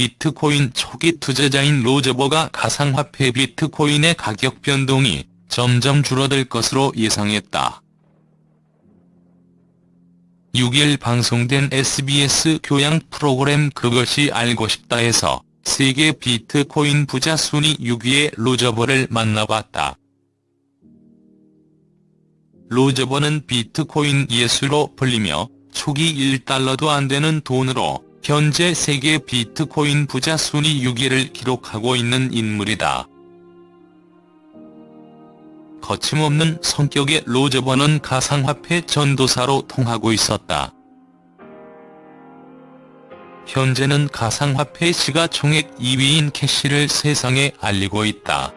비트코인 초기 투자자인 로저버가 가상화폐 비트코인의 가격 변동이 점점 줄어들 것으로 예상했다. 6일 방송된 SBS 교양 프로그램 그것이 알고 싶다에서 세계 비트코인 부자 순위 6위의 로저버를 만나봤다. 로저버는 비트코인 예수로 불리며 초기 1달러도 안 되는 돈으로 현재 세계 비트코인 부자 순위 6위를 기록하고 있는 인물이다. 거침없는 성격의 로저버는 가상화폐 전도사로 통하고 있었다. 현재는 가상화폐 시가총액 2위인 캐시를 세상에 알리고 있다.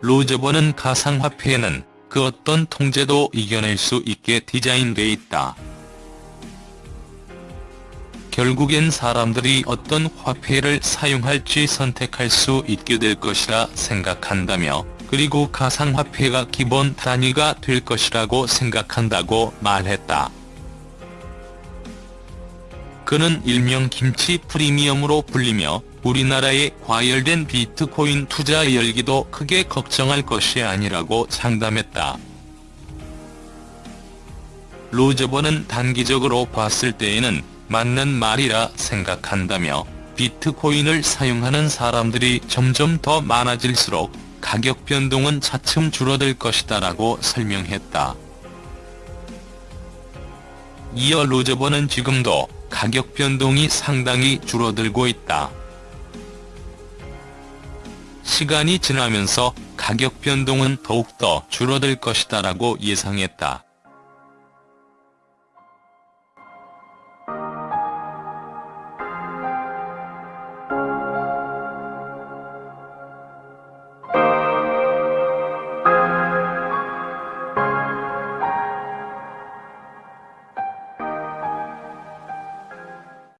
로저버는 가상화폐에는 그 어떤 통제도 이겨낼 수 있게 디자인돼 있다. 결국엔 사람들이 어떤 화폐를 사용할지 선택할 수 있게 될 것이라 생각한다며 그리고 가상화폐가 기본 단위가 될 것이라고 생각한다고 말했다. 그는 일명 김치 프리미엄으로 불리며 우리나라의 과열된 비트코인 투자 열기도 크게 걱정할 것이 아니라고 장담했다. 로저버는 단기적으로 봤을 때에는 맞는 말이라 생각한다며 비트코인을 사용하는 사람들이 점점 더 많아질수록 가격 변동은 차츰 줄어들 것이다 라고 설명했다. 이어 로저버는 지금도 가격 변동이 상당히 줄어들고 있다. 시간이 지나면서 가격 변동은 더욱더 줄어들 것이다 라고 예상했다.